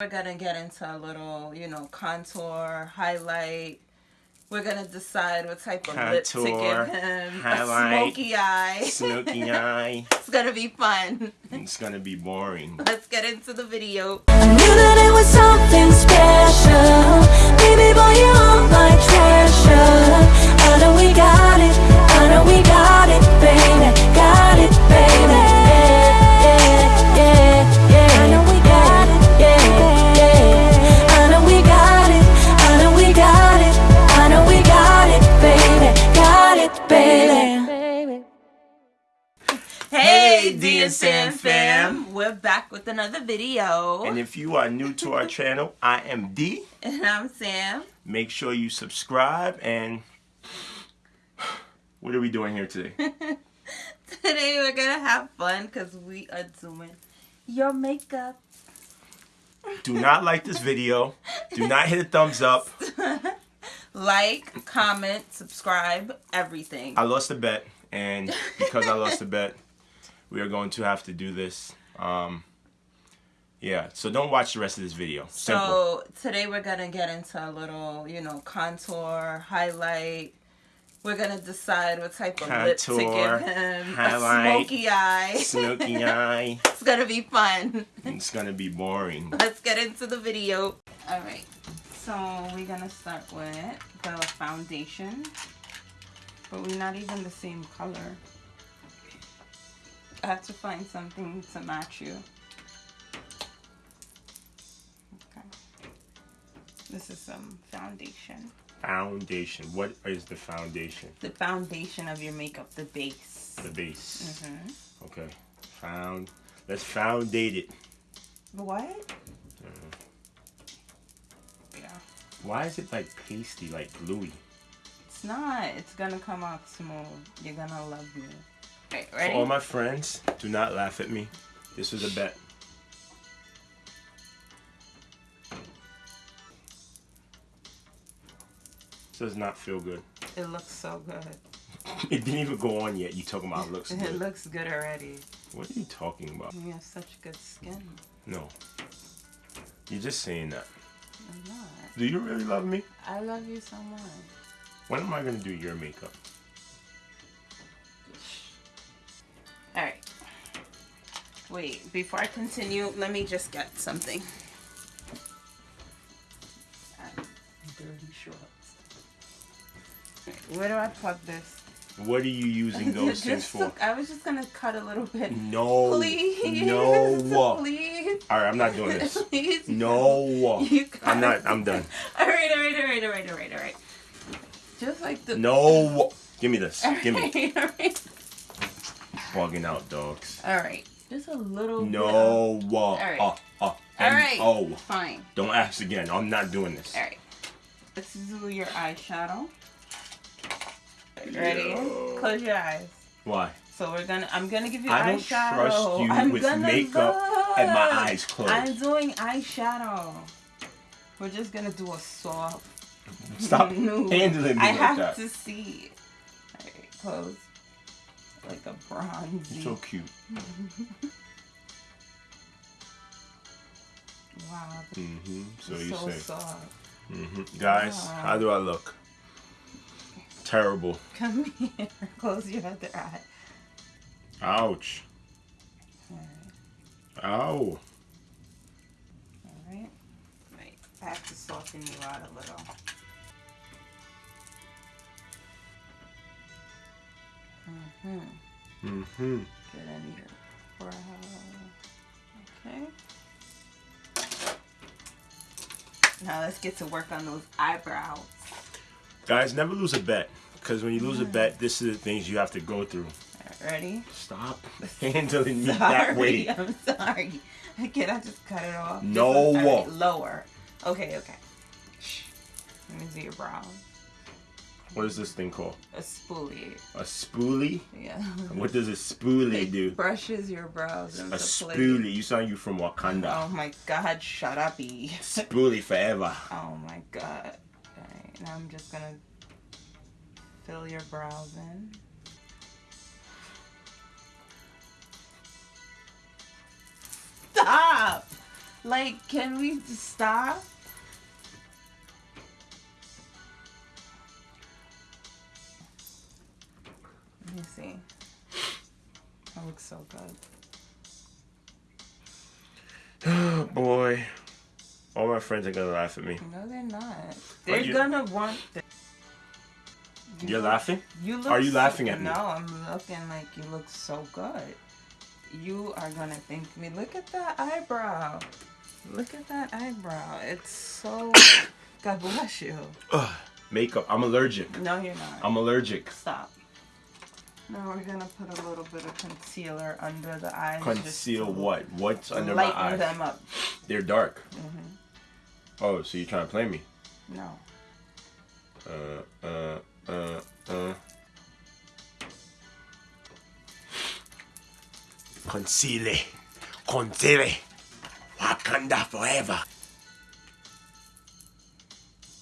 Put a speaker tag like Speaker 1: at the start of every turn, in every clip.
Speaker 1: We're gonna get into a little, you know, contour, highlight. We're gonna decide what type of lip to give him.
Speaker 2: highlight,
Speaker 1: a smoky eye.
Speaker 2: Smoky eye.
Speaker 1: it's gonna be fun.
Speaker 2: It's gonna be boring.
Speaker 1: Let's get into the video.
Speaker 3: I knew that it was something special. Baby boy, you're my treasure. I know we got it. I know we got it, baby. Got
Speaker 1: We're back with another video.
Speaker 2: And if you are new to our channel, I am D.
Speaker 1: And I'm Sam.
Speaker 2: Make sure you subscribe and what are we doing here today?
Speaker 1: Today we're gonna have fun because we are doing your makeup.
Speaker 2: Do not like this video. Do not hit a thumbs up.
Speaker 1: Like, comment, subscribe, everything.
Speaker 2: I lost a bet, and because I lost a bet, we are going to have to do this. Um, yeah, so don't watch the rest of this video. Simple.
Speaker 1: So today we're gonna get into a little, you know, contour, highlight. We're gonna decide what type of lip to give him.
Speaker 2: highlight,
Speaker 1: a smoky eye.
Speaker 2: Smoky eye.
Speaker 1: it's gonna be fun.
Speaker 2: It's gonna be boring.
Speaker 1: Let's get into the video. All right. So we're gonna start with the foundation, but we're not even the same color. Have to find something to match you. Okay. This is some foundation.
Speaker 2: Foundation. What is the foundation?
Speaker 1: The foundation of your makeup, the base.
Speaker 2: The base.
Speaker 1: hmm
Speaker 2: Okay. Found. Let's foundate it.
Speaker 1: What? Yeah.
Speaker 2: Why is it like pasty, like gluey?
Speaker 1: It's not. It's gonna come out smooth. You're gonna love me. Okay,
Speaker 2: For all my friends, do not laugh at me. This was a bet. Does not feel good.
Speaker 1: it looks so good.
Speaker 2: It didn't even go on yet. You talking about looks
Speaker 1: It looks good already.
Speaker 2: What are you talking about?
Speaker 1: You have such good skin.
Speaker 2: No. You're just saying that.
Speaker 1: I'm not.
Speaker 2: Do you really love me?
Speaker 1: I love you so much.
Speaker 2: When am I gonna do your makeup?
Speaker 1: Wait, before I continue, let me just get something. Dirty shorts. Where do I plug this?
Speaker 2: What are you using those things for?
Speaker 1: look- I was just gonna cut a little bit.
Speaker 2: No.
Speaker 1: Please.
Speaker 2: No.
Speaker 1: Please.
Speaker 2: All right, I'm not doing this.
Speaker 1: Please.
Speaker 2: No. I'm not. I'm done.
Speaker 1: All right, all right, all right, all right, all right, all right. Just like the.
Speaker 2: No. Give me this. Give me.
Speaker 1: Alright, alright.
Speaker 2: Bugging out, dogs.
Speaker 1: All right. Just a little. bit
Speaker 2: No. Uh,
Speaker 1: right.
Speaker 2: uh, uh,
Speaker 1: All right.
Speaker 2: Oh,
Speaker 1: Fine.
Speaker 2: don't ask again. I'm not doing this.
Speaker 1: All right. Let's do your eyeshadow. Ready?
Speaker 2: Yo.
Speaker 1: Close your eyes.
Speaker 2: Why?
Speaker 1: So we're gonna. I'm gonna give you
Speaker 2: I don't
Speaker 1: eyeshadow.
Speaker 2: trust you
Speaker 1: I'm
Speaker 2: with makeup
Speaker 1: look.
Speaker 2: and my eyes closed.
Speaker 1: I'm doing eyeshadow. We're just gonna do a soft.
Speaker 2: Stop handling me
Speaker 1: I
Speaker 2: like
Speaker 1: have
Speaker 2: that.
Speaker 1: to see. Alright, close. Like a bronzy.
Speaker 2: You're so cute.
Speaker 1: wow.
Speaker 2: hmm So you
Speaker 1: so
Speaker 2: say.
Speaker 1: soft.
Speaker 2: hmm Guys,
Speaker 1: Wow.
Speaker 2: how do I look? Terrible.
Speaker 1: Come here. Close your other eye.
Speaker 2: Ouch.
Speaker 1: Alright.
Speaker 2: Ow.
Speaker 1: Alright. Right. I have to soften you out a little. Mm-hmm.
Speaker 2: Hmm
Speaker 1: Get in your forehead. Okay. Now let's get to work on those eyebrows.
Speaker 2: Guys, never lose a bet. Because when you lose a bet, this is the things you have to go through.
Speaker 1: Ready?
Speaker 2: Stop handling me that way.
Speaker 1: I'm sorry. Can I just cut it off?
Speaker 2: No.
Speaker 1: lower. Okay, okay. Let me see your brows.
Speaker 2: What is this thing called?
Speaker 1: A spoolie.
Speaker 2: A spoolie?
Speaker 1: Yeah.
Speaker 2: What does a spoolie
Speaker 1: It
Speaker 2: do?
Speaker 1: brushes your brows
Speaker 2: A spoolie. You sound you from Wakanda.
Speaker 1: Oh my god, shut up, E.
Speaker 2: Spoolie forever.
Speaker 1: Oh my god. Alright, now I'm just gonna fill your brows in. Stop! Like, can we stop? That looks so good.
Speaker 2: Oh boy. All my friends are gonna laugh at me.
Speaker 1: No, they're not. They're
Speaker 2: you-
Speaker 1: gonna want. The... You
Speaker 2: You're
Speaker 1: look-
Speaker 2: laughing?
Speaker 1: You look
Speaker 2: Are you
Speaker 1: so-
Speaker 2: laughing at me?
Speaker 1: No, I'm looking like you look so good. You are gonna thank me. Look at that eyebrow. Look at that eyebrow. It's so. God bless you.
Speaker 2: Ugh. Makeup. I'm allergic.
Speaker 1: No, you're not.
Speaker 2: I'm allergic.
Speaker 1: Stop. Now we're gonna put a little bit of concealer under the eyes.
Speaker 2: Conceal
Speaker 1: to
Speaker 2: what? What's under my
Speaker 1: lighten
Speaker 2: eyes?
Speaker 1: them up.
Speaker 2: They're dark.
Speaker 1: Mhm.
Speaker 2: Oh, so you're trying to play me?
Speaker 1: No.
Speaker 2: Uh, uh, uh, uh. Conceal. Conceal. Wakanda forever.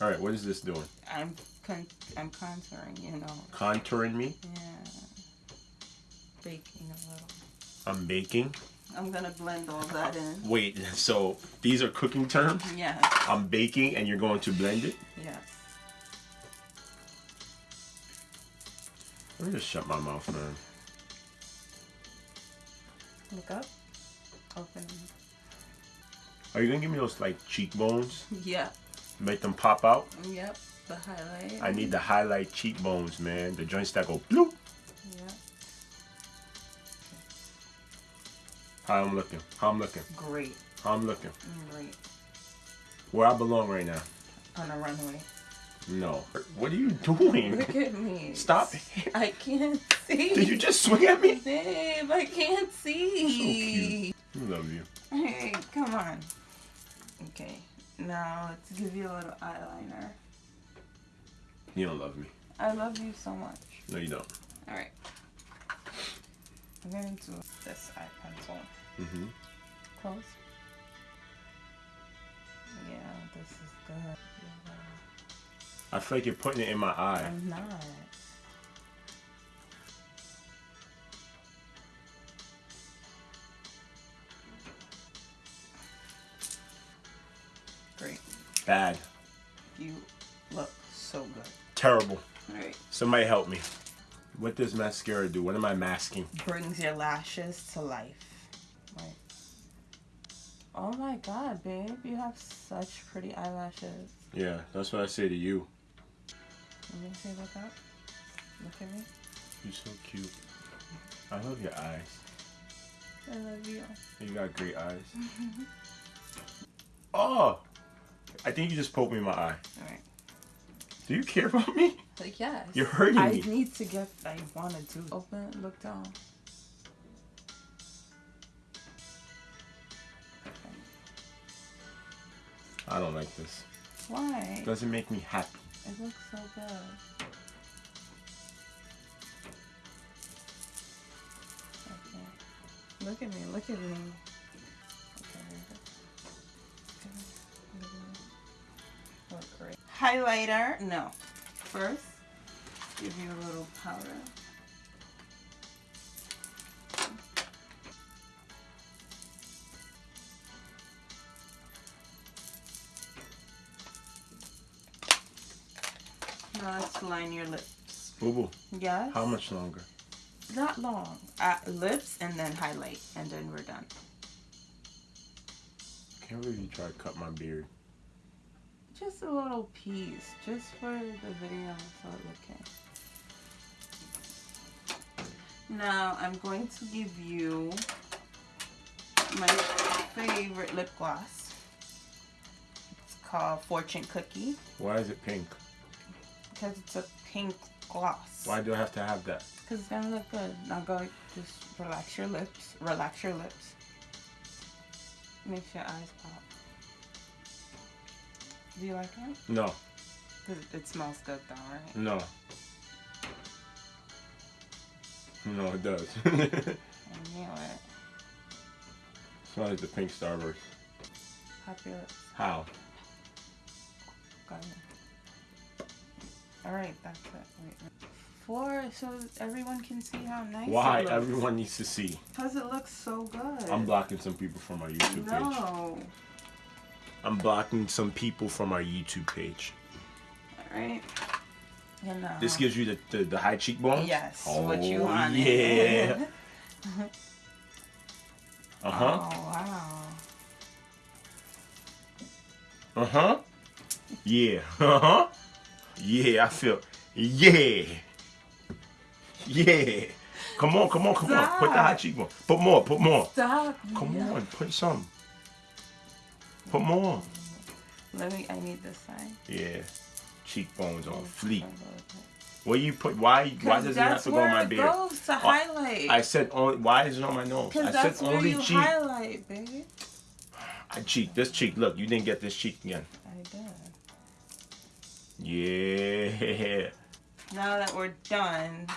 Speaker 2: All right, what is this doing?
Speaker 1: I'm con- I'm contouring. You know.
Speaker 2: Contouring me?
Speaker 1: Yeah. Baking a little.
Speaker 2: I'm baking.
Speaker 1: I'm gonna blend all that in.
Speaker 2: Wait, so these are cooking terms?
Speaker 1: Yes.
Speaker 2: I'm baking and you're going to blend it?
Speaker 1: Yes.
Speaker 2: Let me just shut my mouth, man.
Speaker 1: Look up. Open.
Speaker 2: Are you gonna give me those like cheekbones?
Speaker 1: Yeah.
Speaker 2: Make them pop out?
Speaker 1: Yep. The highlight.
Speaker 2: I need to highlight cheekbones, man. The joints that go bloop. How I'm looking. How I'm looking.
Speaker 1: Great.
Speaker 2: How I'm looking.
Speaker 1: Great.
Speaker 2: Where I belong right now.
Speaker 1: On a runway.
Speaker 2: No. What are you doing?
Speaker 1: Look at me.
Speaker 2: Stop.
Speaker 1: I can't see.
Speaker 2: Did you just swing at me?
Speaker 1: Babe, I can't see.
Speaker 2: So I love you.
Speaker 1: Hey, come on. Okay. Now let's give you a little eyeliner.
Speaker 2: You don't love me.
Speaker 1: I love you so much.
Speaker 2: No, you don't.
Speaker 1: Alright. I'm going to this eye pencil.
Speaker 2: Mm-hmm.
Speaker 1: Close. Yeah, this is good. Yeah.
Speaker 2: I feel like you're putting it in my eye.
Speaker 1: I'm not. Great.
Speaker 2: Bad.
Speaker 1: You look so good.
Speaker 2: Terrible.
Speaker 1: Alright.
Speaker 2: Somebody help me. What does mascara do? What am I masking?
Speaker 1: Brings your lashes to life. Like, oh my god, babe. You have such pretty eyelashes.
Speaker 2: Yeah, that's what I say to you.
Speaker 1: Let me see, look up. Look at me.
Speaker 2: You're so cute. I love your eyes.
Speaker 1: I love you.
Speaker 2: You got great eyes. oh! I think you just poked me in my eye.
Speaker 1: Alright.
Speaker 2: Do you care about me?
Speaker 1: Like, yes.
Speaker 2: You're hurting
Speaker 1: I
Speaker 2: me.
Speaker 1: need to get. I wanted to. Open. Look down.
Speaker 2: I don't like this.
Speaker 1: Why?
Speaker 2: Doesn't make me happy.
Speaker 1: It looks so good. Okay. Look at me. Look at me. Okay. Okay. Look at me. Look great. Highlighter. No. First, give you a little powder. Now let's line your lips.
Speaker 2: Boo boo.
Speaker 1: Yes.
Speaker 2: How much longer?
Speaker 1: Not long. Uh, lips and then highlight, and then we're done.
Speaker 2: Can't you tried to cut my beard.
Speaker 1: Just a little piece, just for the video, so it okay. Now I'm going to give you my favorite lip gloss. It's called Fortune Cookie
Speaker 2: Why is it pink?
Speaker 1: because it's a pink gloss.
Speaker 2: Why do I have to have that?
Speaker 1: Because it's gonna look good. Now go, just relax your lips. Relax your lips. Makes your eyes pop. Do you like it?
Speaker 2: No,
Speaker 1: it smells good though, right?
Speaker 2: no. No, it does.
Speaker 1: I knew it.
Speaker 2: Smells like the pink Starburst.
Speaker 1: Pop your lips.
Speaker 2: How?
Speaker 1: Got it. Alright, that's it. Wait, wait. Four, so everyone can see how nice
Speaker 2: Why everyone needs to see?
Speaker 1: Because it looks so good.
Speaker 2: I'm blocking some people from my YouTube page.
Speaker 1: No.
Speaker 2: I'm blocking some people from our YouTube page.
Speaker 1: All right. You know.
Speaker 2: This gives you the, the, the high cheekbone?
Speaker 1: Yes,
Speaker 2: Oh,
Speaker 1: what you wanted.
Speaker 2: yeah. Uh-huh.
Speaker 1: Oh wow.
Speaker 2: Uh-huh. Yeah. Uh-huh. Yeah, I feel. Yeah. Yeah. Come on, come on, come on. Put the high cheekbone. Put more, put more.
Speaker 1: Stop.
Speaker 2: Come
Speaker 1: Yeah.
Speaker 2: on, put some. Put more.
Speaker 1: Let me. I need this side.
Speaker 2: Yeah. Cheekbones on fleek. Where you put why why does it have to go on my beard?
Speaker 1: goes to oh, highlight.
Speaker 2: I said only why is it on my nose? I said
Speaker 1: that's where
Speaker 2: only
Speaker 1: you
Speaker 2: cheek.
Speaker 1: highlight, baby.
Speaker 2: I cheek. This cheek. Look, you didn't get this cheek again.
Speaker 1: I did.
Speaker 2: Yeah.
Speaker 1: Now that we're done,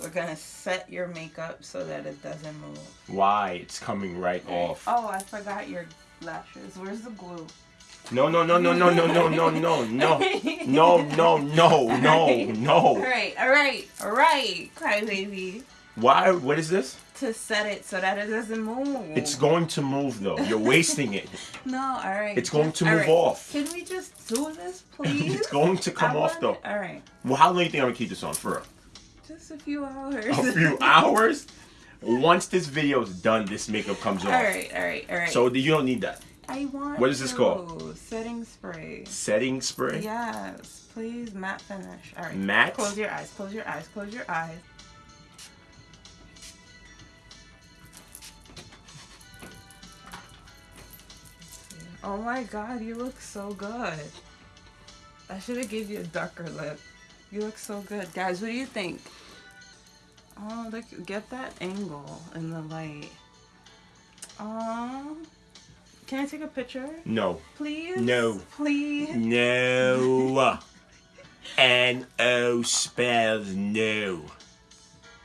Speaker 1: we're gonna set your makeup so that it doesn't move.
Speaker 2: Why? It's coming right off.
Speaker 1: Oh, I forgot your lashes. Where's the glue?
Speaker 2: No, no, no, no, no, no, no, no, no, no, no, no, no, no, no.
Speaker 1: right, all right, all right, crybaby.
Speaker 2: Why? What is this?
Speaker 1: To set it so that it doesn't move.
Speaker 2: It's going to move though. You're wasting it.
Speaker 1: no, all right.
Speaker 2: It's going to move
Speaker 1: right.
Speaker 2: off.
Speaker 1: Can we just do this, please?
Speaker 2: It's going to come
Speaker 1: I
Speaker 2: off though.
Speaker 1: All right,
Speaker 2: Well, how long do you think I'm gonna keep this on for?
Speaker 1: just a few hours.
Speaker 2: A few hours. Once this video is done, this makeup comes
Speaker 1: all
Speaker 2: off.
Speaker 1: right, all right, all right.
Speaker 2: So you don't need that.
Speaker 1: I want.
Speaker 2: what is this
Speaker 1: to.
Speaker 2: called?
Speaker 1: Setting spray.
Speaker 2: Setting spray.
Speaker 1: Yes, please, matte finish. All right.
Speaker 2: Matte?
Speaker 1: Close your eyes. Close your eyes. Close your eyes. Oh my god, you look so good. I should have gave you a darker lip. You look so good. Guys, what do you think? Oh, look, get that angle in the light. Um, can I take a picture?
Speaker 2: No.
Speaker 1: Please?
Speaker 2: No.
Speaker 1: Please?
Speaker 2: No. N O spells no.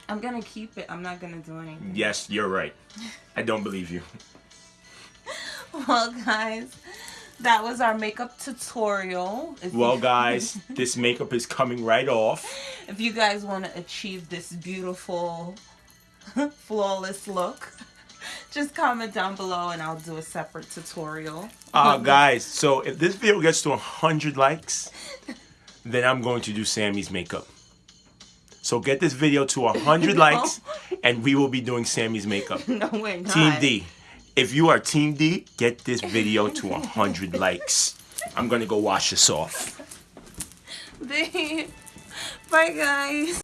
Speaker 1: I'm gonna keep it. I'm not gonna do anything.
Speaker 2: Yes, you're right. I don't believe you.
Speaker 1: Well, guys, that was our makeup tutorial. If
Speaker 2: Well, guys, this makeup is coming right off.
Speaker 1: if you guys want to achieve this beautiful, flawless look, just comment down below and I'll do a separate tutorial.
Speaker 2: Uh, guys, so if this video gets to 100 likes, then I'm going to do Sammy's makeup. So get this video to 100 likes, and we will be doing Sammy's makeup.
Speaker 1: no, we're not.
Speaker 2: Team D. If you are Team D, get this video to 100 likes. I'm going to go wash this off.
Speaker 1: Bye, guys.